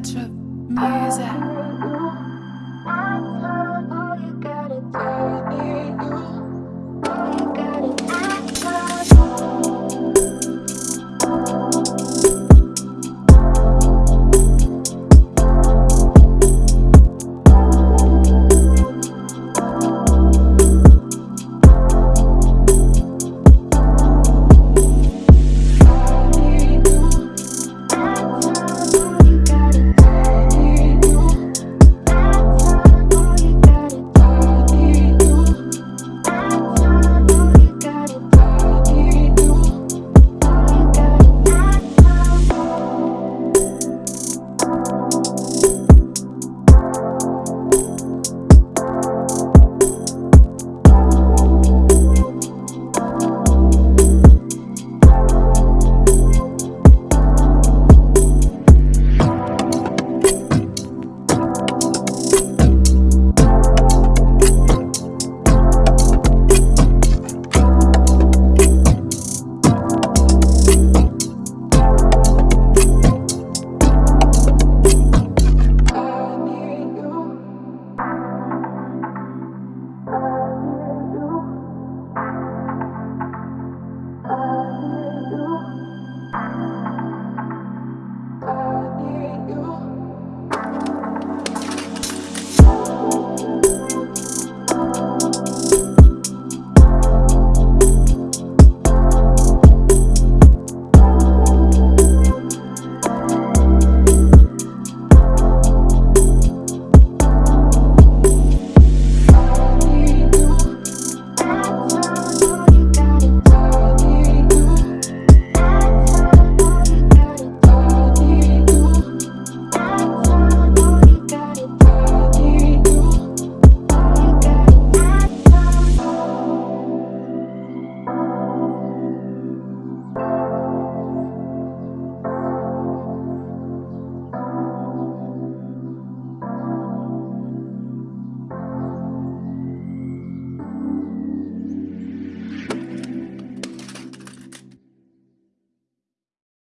Metro music.